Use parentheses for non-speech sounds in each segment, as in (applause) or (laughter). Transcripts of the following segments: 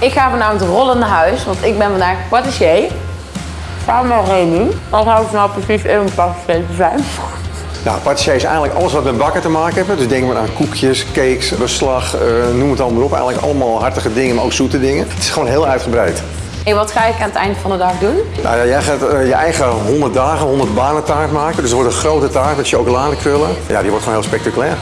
Ik ga vanavond rollen naar huis, want ik ben vandaag patissier. Samen met Remy. Wat houdt nou precies in om patissier te zijn? Nou, patissier is eigenlijk alles wat met bakken te maken heeft. Dus denk maar aan koekjes, cakes, beslag, eh, noem het allemaal op. Eigenlijk allemaal hartige dingen, maar ook zoete dingen. Het is gewoon heel uitgebreid. Hey, wat ga ik aan het eind van de dag doen? Nou, ja, jij gaat eh, je eigen 100 dagen, 100 banen taart maken. Dus het wordt een grote taart met chocoladekrullen. Ja, die wordt gewoon heel spectaculair.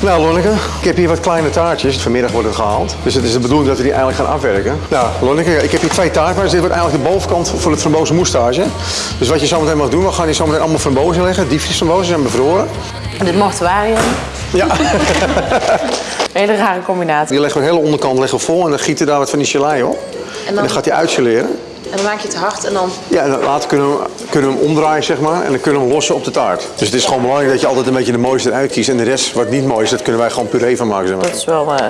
Nou, Lonneke, ik heb hier wat kleine taartjes. Vanmiddag wordt het gehaald. Dus het is de bedoeling dat we die eigenlijk gaan afwerken. Nou, Lonneke, ik heb hier twee taartbaars. Dit wordt eigenlijk de bovenkant voor het frambozen moestage. Dus wat je zometeen mag doen, we gaan hier zometeen allemaal frambozen leggen. Diepvriesframbozen zijn bevroren. Dit mortuarium. Ja. (laughs) Hele rare combinatie. Die leggen we de hele onderkant leggen vol en dan gieten we daar wat van die gelei op. En dan, gaat hij uitgeleren. En dan maak je het hard en dan... Ja, en dan later kunnen we, kunnen we hem omdraaien, zeg maar, en dan kunnen we hem lossen op de taart. Dus het is gewoon belangrijk dat je altijd een beetje de mooiste eruit kiest. En de rest, wat niet mooi is, dat kunnen wij gewoon puree van maken, zeg maar. Dat is wel... eh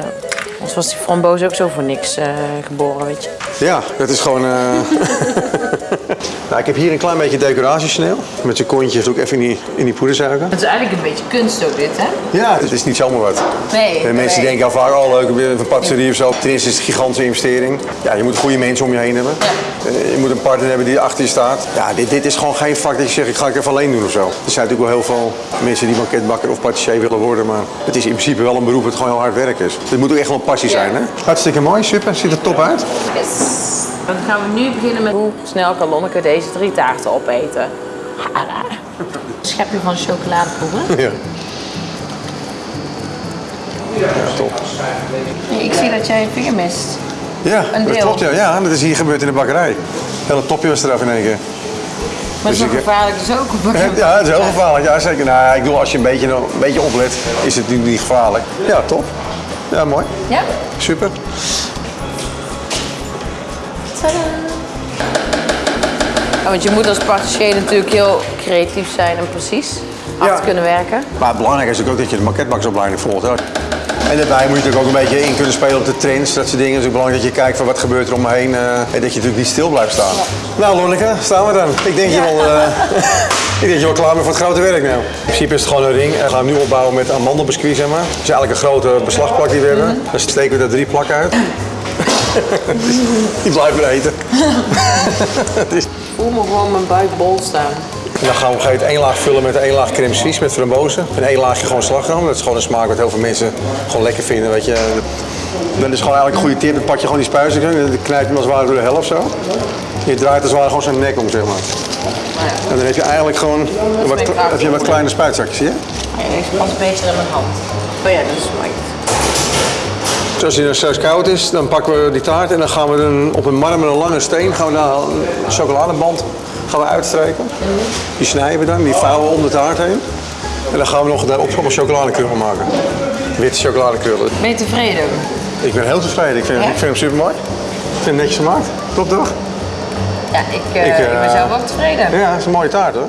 Anders was die framboos ook zo voor niks eh, geboren, weet je. Ja, dat is gewoon... eh (laughs) ik heb hier een klein beetje decoratiesneel. Met zijn kontje doe ik even in die, in die poedersuiker. Het is eigenlijk een beetje kunst ook dit, hè? Ja, het is niet zomaar wat. Nee. En mensen nee. denken al vaak, oh leuk, een patisserie of zo. Ten eerste is het een gigantische investering. Ja, je moet goede mensen om je heen hebben. Eh, Je moet een partner hebben die achter je staat. Ja, dit, dit is gewoon geen vak dat je zegt, ik ga het even alleen doen of zo. Er zijn natuurlijk wel heel veel mensen die banketbakker of patissier willen worden. Maar het is in principe wel een beroep dat gewoon heel hard werk is. Het moet ook echt wel een passie zijn, hè? Hartstikke mooi, super. Ziet er top uit. Yes. Dan gaan we nu beginnen met hoe snel kan Lonneke deze drie taarten opeten. (laughs) Schepje van chocoladepoeder. (laughs) Ja. Top. Ik zie dat jij je vinger mist. Ja, Een dat deel. klopt. Ja. ja, dat is hier gebeurd in de bakkerij. Hele topje was eraf in één keer. Maar het is Dus nog ik- gevaarlijk dus ook. op een- Ja, het is heel gevaarlijk. Ja, zeker. Nou, ik bedoel, als je een beetje, een beetje oplet, is het niet, niet gevaarlijk. Ja, top. Ja, mooi. Ja? Super. Ja, want je moet als patissier natuurlijk heel creatief zijn en precies hard Ja. kunnen werken. Maar het belangrijke is natuurlijk ook dat je de maquetbaksopleiding volgt. Hè. En daarbij moet je natuurlijk ook een beetje in kunnen spelen op de trends, dat soort dingen. Het is ook belangrijk dat je kijkt van wat gebeurt er om me heen eh, en dat je natuurlijk niet stil blijft staan. Nou Lonneke, staan we dan. Ik denk, je wel, eh, (laughs) ik denk je wel klaar bent voor het grote werk nou. In principe is het gewoon een ring we gaan hem nu opbouwen met amandelbiscuit zeg maar. Het is eigenlijk een grote beslagplak die we hebben. Dan steken we er drie plakken uit. Die blijven eten. (laughs) Het is- Ik voel me gewoon mijn buik bol staan. En dan gaan we op een gegeven moment één laag vullen met één laag crème suisse met frambozen. En één laagje gewoon slagroom. Dat is gewoon een smaak wat heel veel mensen gewoon lekker vinden. Weet je. Dat is gewoon eigenlijk een goede tip. Dan pak je gewoon die spuizen en dan knijp je hem als het ware door de helft zo. Je draait als het ware gewoon zijn nek om, zeg maar. En dan heb je eigenlijk gewoon wat, heb je wat kleine spuitzakjes, zie je? Ja, ik pas beter in mijn hand. Oh ja, dat is mooi. Dus als die straks koud is, dan pakken we die taart en dan gaan we dan op een marmeren lange steen gaan we daar een chocoladeband gaan we uitstrijken. Die snijden we dan, die vouwen we om de taart heen. En dan gaan we nog daarop allemaal chocoladekrullen maken. Witte chocoladekrullen. Ben je tevreden? Ik ben heel tevreden. Ik vind, Ja? ik vind hem super mooi. Ik vind hem netjes gemaakt. Top toch? Ja, ik, eh, Ik, eh, ik ben zelf ook tevreden. Ja, het is een mooie taart hoor.